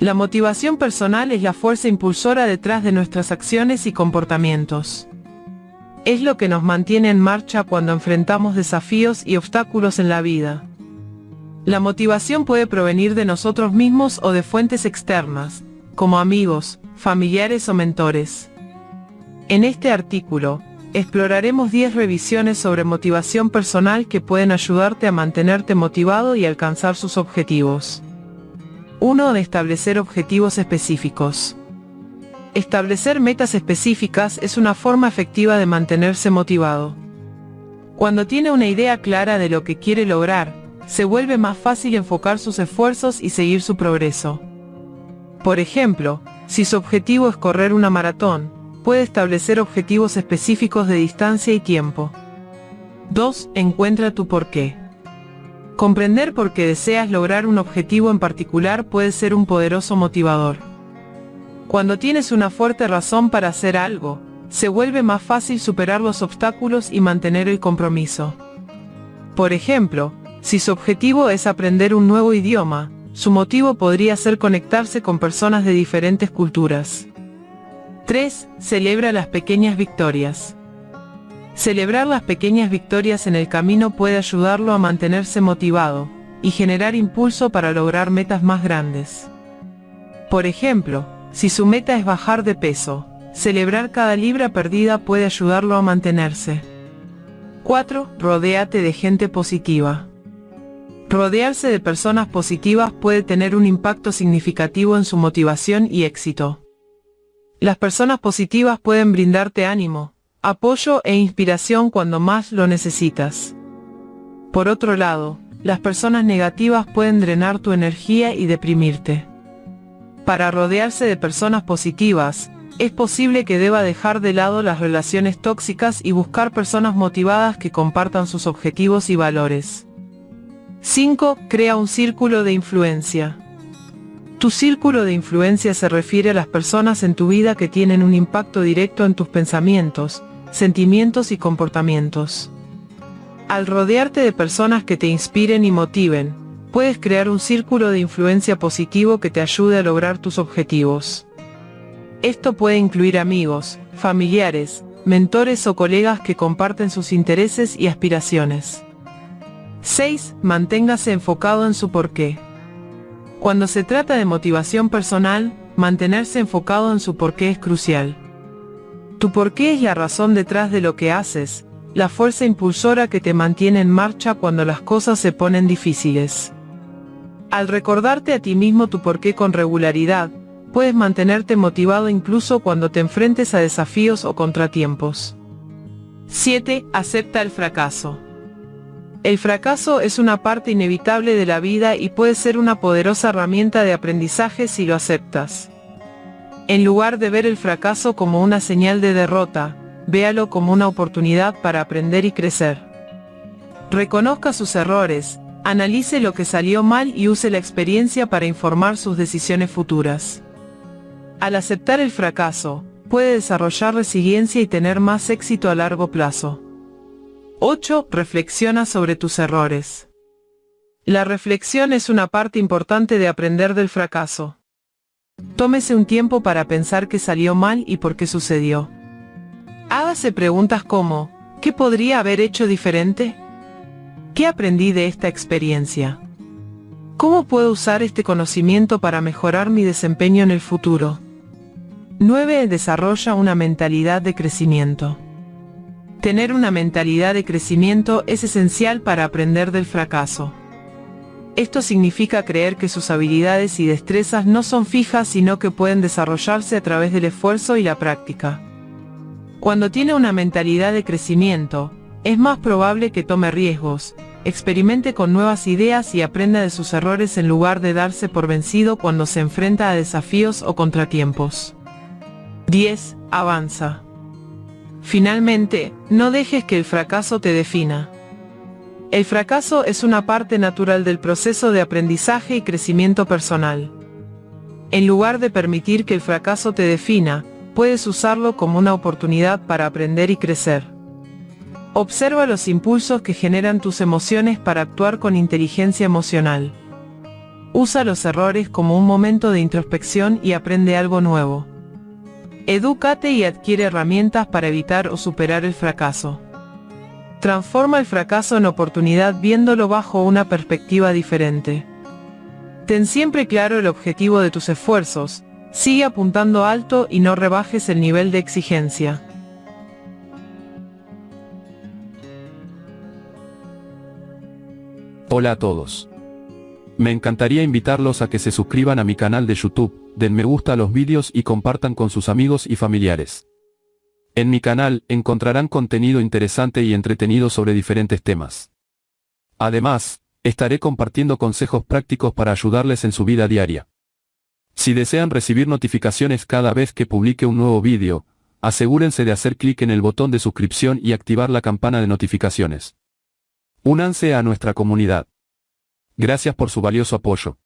La motivación personal es la fuerza impulsora detrás de nuestras acciones y comportamientos. Es lo que nos mantiene en marcha cuando enfrentamos desafíos y obstáculos en la vida. La motivación puede provenir de nosotros mismos o de fuentes externas, como amigos, familiares o mentores. En este artículo, exploraremos 10 revisiones sobre motivación personal que pueden ayudarte a mantenerte motivado y alcanzar sus objetivos. 1. De establecer objetivos específicos. Establecer metas específicas es una forma efectiva de mantenerse motivado. Cuando tiene una idea clara de lo que quiere lograr, se vuelve más fácil enfocar sus esfuerzos y seguir su progreso. Por ejemplo, si su objetivo es correr una maratón, puede establecer objetivos específicos de distancia y tiempo. 2. Encuentra tu porqué. Comprender por qué deseas lograr un objetivo en particular puede ser un poderoso motivador. Cuando tienes una fuerte razón para hacer algo, se vuelve más fácil superar los obstáculos y mantener el compromiso. Por ejemplo, si su objetivo es aprender un nuevo idioma, su motivo podría ser conectarse con personas de diferentes culturas. 3. Celebra las pequeñas victorias. Celebrar las pequeñas victorias en el camino puede ayudarlo a mantenerse motivado y generar impulso para lograr metas más grandes. Por ejemplo, si su meta es bajar de peso, celebrar cada libra perdida puede ayudarlo a mantenerse. 4. Rodéate de gente positiva. Rodearse de personas positivas puede tener un impacto significativo en su motivación y éxito. Las personas positivas pueden brindarte ánimo, apoyo e inspiración cuando más lo necesitas. Por otro lado, las personas negativas pueden drenar tu energía y deprimirte. Para rodearse de personas positivas, es posible que deba dejar de lado las relaciones tóxicas y buscar personas motivadas que compartan sus objetivos y valores. 5. Crea un círculo de influencia. Tu círculo de influencia se refiere a las personas en tu vida que tienen un impacto directo en tus pensamientos, sentimientos y comportamientos. Al rodearte de personas que te inspiren y motiven, puedes crear un círculo de influencia positivo que te ayude a lograr tus objetivos. Esto puede incluir amigos, familiares, mentores o colegas que comparten sus intereses y aspiraciones. 6. Manténgase enfocado en su porqué. Cuando se trata de motivación personal, mantenerse enfocado en su porqué es crucial. Tu porqué es la razón detrás de lo que haces, la fuerza impulsora que te mantiene en marcha cuando las cosas se ponen difíciles. Al recordarte a ti mismo tu porqué con regularidad, puedes mantenerte motivado incluso cuando te enfrentes a desafíos o contratiempos. 7. Acepta el fracaso. El fracaso es una parte inevitable de la vida y puede ser una poderosa herramienta de aprendizaje si lo aceptas. En lugar de ver el fracaso como una señal de derrota, véalo como una oportunidad para aprender y crecer. Reconozca sus errores, Analice lo que salió mal y use la experiencia para informar sus decisiones futuras. Al aceptar el fracaso, puede desarrollar resiliencia y tener más éxito a largo plazo. 8. Reflexiona sobre tus errores. La reflexión es una parte importante de aprender del fracaso. Tómese un tiempo para pensar qué salió mal y por qué sucedió. Hágase preguntas como, ¿qué podría haber hecho diferente? ¿Qué aprendí de esta experiencia? ¿Cómo puedo usar este conocimiento para mejorar mi desempeño en el futuro? 9. Desarrolla una mentalidad de crecimiento. Tener una mentalidad de crecimiento es esencial para aprender del fracaso. Esto significa creer que sus habilidades y destrezas no son fijas sino que pueden desarrollarse a través del esfuerzo y la práctica. Cuando tiene una mentalidad de crecimiento, es más probable que tome riesgos, experimente con nuevas ideas y aprenda de sus errores en lugar de darse por vencido cuando se enfrenta a desafíos o contratiempos. 10. Avanza. Finalmente, no dejes que el fracaso te defina. El fracaso es una parte natural del proceso de aprendizaje y crecimiento personal. En lugar de permitir que el fracaso te defina, puedes usarlo como una oportunidad para aprender y crecer. Observa los impulsos que generan tus emociones para actuar con inteligencia emocional. Usa los errores como un momento de introspección y aprende algo nuevo. Edúcate y adquiere herramientas para evitar o superar el fracaso. Transforma el fracaso en oportunidad viéndolo bajo una perspectiva diferente. Ten siempre claro el objetivo de tus esfuerzos, sigue apuntando alto y no rebajes el nivel de exigencia. Hola a todos. Me encantaría invitarlos a que se suscriban a mi canal de YouTube, den me gusta a los vídeos y compartan con sus amigos y familiares. En mi canal encontrarán contenido interesante y entretenido sobre diferentes temas. Además, estaré compartiendo consejos prácticos para ayudarles en su vida diaria. Si desean recibir notificaciones cada vez que publique un nuevo vídeo, asegúrense de hacer clic en el botón de suscripción y activar la campana de notificaciones. Únanse a nuestra comunidad. Gracias por su valioso apoyo.